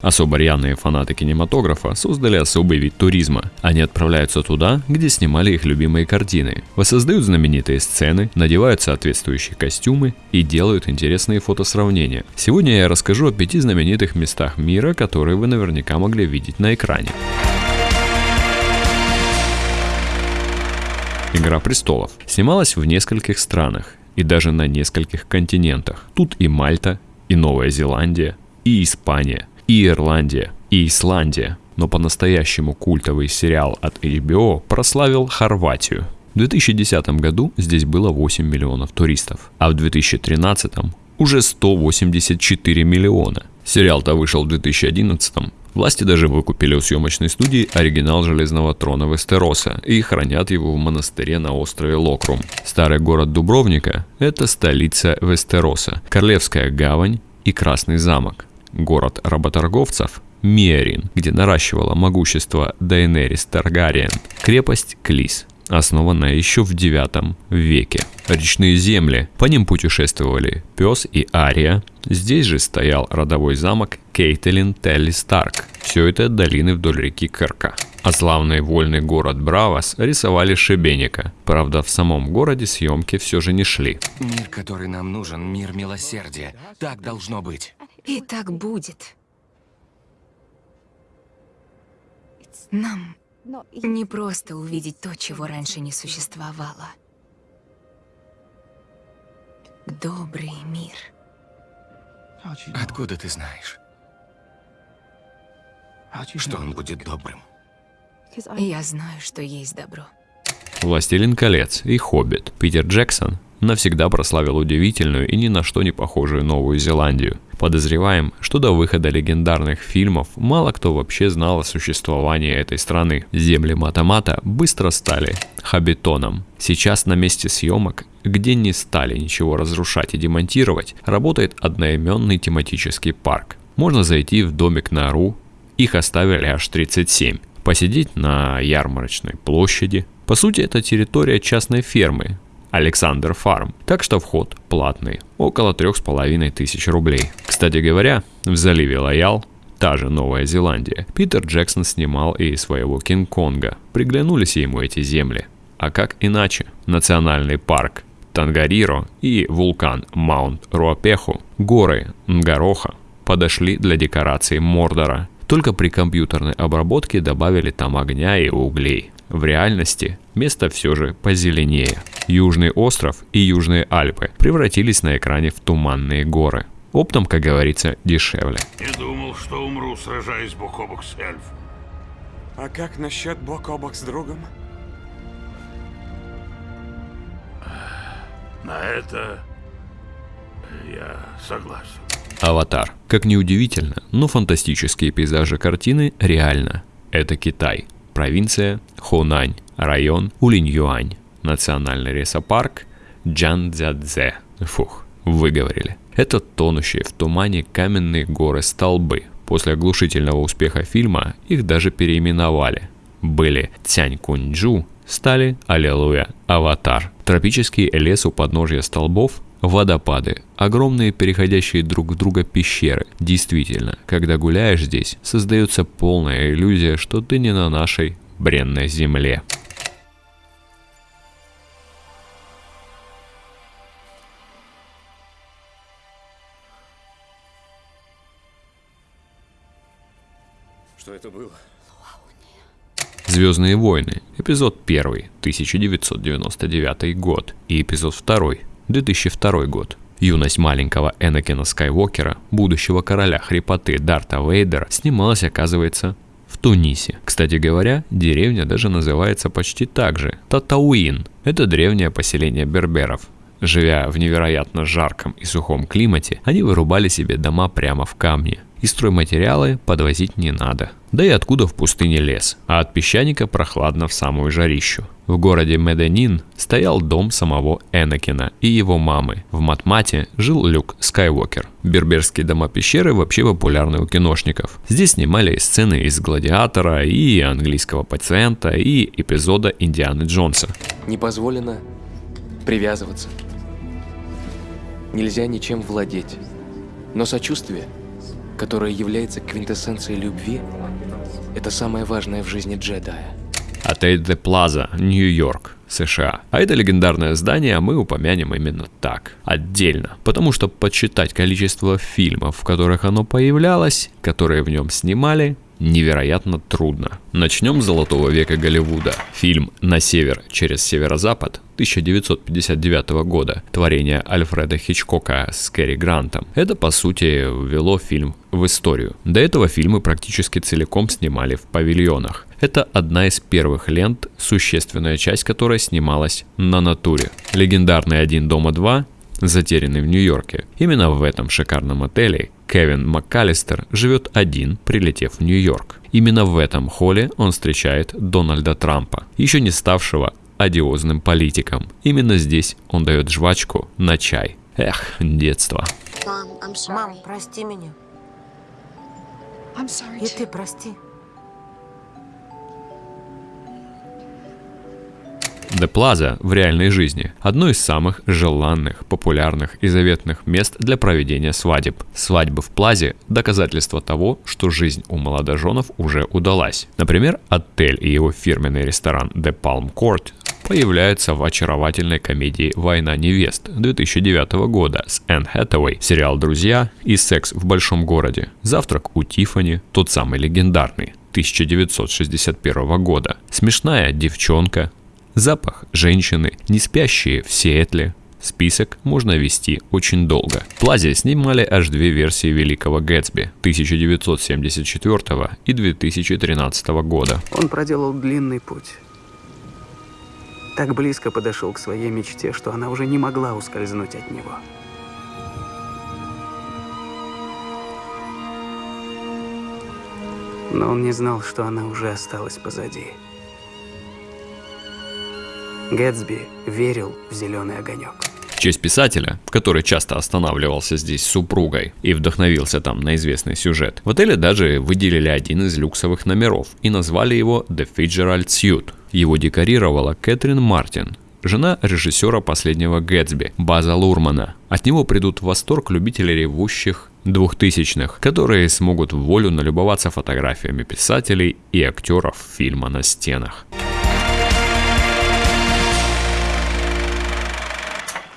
Особо рьяные фанаты кинематографа создали особый вид туризма. Они отправляются туда, где снимали их любимые картины, воссоздают знаменитые сцены, надевают соответствующие костюмы и делают интересные фотосравнения. Сегодня я расскажу о пяти знаменитых местах мира, которые вы наверняка могли видеть на экране. «Игра престолов» снималась в нескольких странах и даже на нескольких континентах. Тут и Мальта, и Новая Зеландия, и Испания – и Ирландия, и Исландия. Но по-настоящему культовый сериал от HBO прославил Хорватию. В 2010 году здесь было 8 миллионов туристов, а в 2013 уже 184 миллиона. Сериал-то вышел в 2011 Власти даже выкупили у съемочной студии оригинал Железного трона Вестероса и хранят его в монастыре на острове Локрум. Старый город Дубровника – это столица Вестероса, Королевская гавань и Красный замок город работорговцев Миарин, где наращивала могущество Дайнерис Таргариен, крепость Клис, основанная еще в 9 веке. Речные земли, по ним путешествовали Пес и Ария, здесь же стоял родовой замок Кейтлин Телли Старк. Все это долины вдоль реки Керка. А славный вольный город Бравос рисовали Шебеника. Правда, в самом городе съемки все же не шли. Мир, который нам нужен, мир милосердия. Так должно быть. И так будет. Нам не просто увидеть то, чего раньше не существовало. Добрый мир. Откуда ты знаешь, что он будет добрым? Я знаю, что есть добро. «Властелин колец» и «Хоббит» Питер Джексон навсегда прославил удивительную и ни на что не похожую Новую Зеландию. Подозреваем, что до выхода легендарных фильмов мало кто вообще знал о существовании этой страны. Земли Матамата быстро стали хабитоном. Сейчас на месте съемок, где не стали ничего разрушать и демонтировать, работает одноименный тематический парк. Можно зайти в домик на Ру, их оставили аж 37, посидеть на ярмарочной площади. По сути, это территория частной фермы, Александр Фарм, так что вход платный, около трех с половиной тысяч рублей. Кстати говоря, в заливе Лоял та же Новая Зеландия. Питер Джексон снимал и своего Кинг-Конга. Приглянулись ему эти земли. А как иначе? Национальный парк Тангариро и вулкан Маунт Руапеху, горы Нгароха подошли для декорации Мордора. Только при компьютерной обработке добавили там огня и углей. В реальности место все же позеленее. Южный остров и Южные Альпы превратились на экране в туманные горы. Оптом, как говорится, дешевле. Не думал, что умру, сражаясь бок о бок с эльф. А как насчет бок о бок с другом? На это я согласен. Аватар. Как ни удивительно, но фантастические пейзажи картины реально. Это Китай. Провинция Хунань. Район Улинь-Юань национальный лесопарк Джанцзядзе. Фух, выговорили. Это тонущие в тумане каменные горы столбы. После оглушительного успеха фильма их даже переименовали. Были Цянь Куньчжу, стали Аллилуйя, Аватар. Тропический лес у подножья столбов Водопады. Огромные переходящие друг в друга пещеры. Действительно, когда гуляешь здесь, создается полная иллюзия, что ты не на нашей бренной земле. Это было? Звездные войны, эпизод 1, 1999 год, и эпизод 2, 2002 год. Юность маленького Энакина Скайуокера, будущего короля хрипоты Дарта Вейдера, снималась, оказывается, в Тунисе. Кстати говоря, деревня даже называется почти так же – Татауин. Это древнее поселение берберов, Живя в невероятно жарком и сухом климате, они вырубали себе дома прямо в камне. И стройматериалы подвозить не надо. Да и откуда в пустыне лес, а от песчаника прохладно в самую жарищу. В городе Меденин стоял дом самого Энакина и его мамы. В Матмате жил Люк Скайуокер. Берберские дома-пещеры вообще популярны у киношников. Здесь снимали сцены из «Гладиатора», и «Английского пациента», и эпизода «Индианы Джонса». Не позволено привязываться. Нельзя ничем владеть. Но сочувствие которое является квинтэссенцией любви, это самое важное в жизни джедая. Отель The Plaza, Нью-Йорк, США. А это легендарное здание мы упомянем именно так, отдельно. Потому что подсчитать количество фильмов, в которых оно появлялось, которые в нем снимали, невероятно трудно. Начнем с золотого века Голливуда. Фильм «На север через северо-запад» 1959 года, творение Альфреда Хичкока с Кэрри Грантом. Это, по сути, ввело фильм в историю. До этого фильмы практически целиком снимали в павильонах. Это одна из первых лент, существенная часть которой снималась на натуре. Легендарный «Один дома 2» затерянный в Нью-Йорке. Именно в этом шикарном отеле Кевин МакКаллистер живет один, прилетев в Нью-Йорк. Именно в этом холле он встречает Дональда Трампа, еще не ставшего одиозным политиком. Именно здесь он дает жвачку на чай. Эх, детство. Мам, прости меня. И ты прости. The Plaza в реальной жизни – одно из самых желанных, популярных и заветных мест для проведения свадеб. Свадьбы в Плазе – доказательство того, что жизнь у молодоженов уже удалась. Например, отель и его фирменный ресторан The Palm Court появляются в очаровательной комедии «Война невест» 2009 года с Энн Хэтэуэй, сериал «Друзья» и «Секс в большом городе», «Завтрак у Тиффани», тот самый легендарный, 1961 года. Смешная девчонка, Запах женщины, не спящие в Сиэтле. Список можно вести очень долго. Плазе снимали аж две версии Великого Гэтсби 1974 и 2013 года. Он проделал длинный путь. Так близко подошел к своей мечте, что она уже не могла ускользнуть от него. Но он не знал, что она уже осталась позади. Гэтсби верил в зеленый огонек. В честь писателя, который часто останавливался здесь с супругой и вдохновился там на известный сюжет, в отеле даже выделили один из люксовых номеров и назвали его The Fitzgerald Suite. Его декорировала Кэтрин Мартин, жена режиссера последнего Гэтсби, База Лурмана. От него придут в восторг любители ревущих двухтысячных, которые смогут в волю налюбоваться фотографиями писателей и актеров фильма на стенах.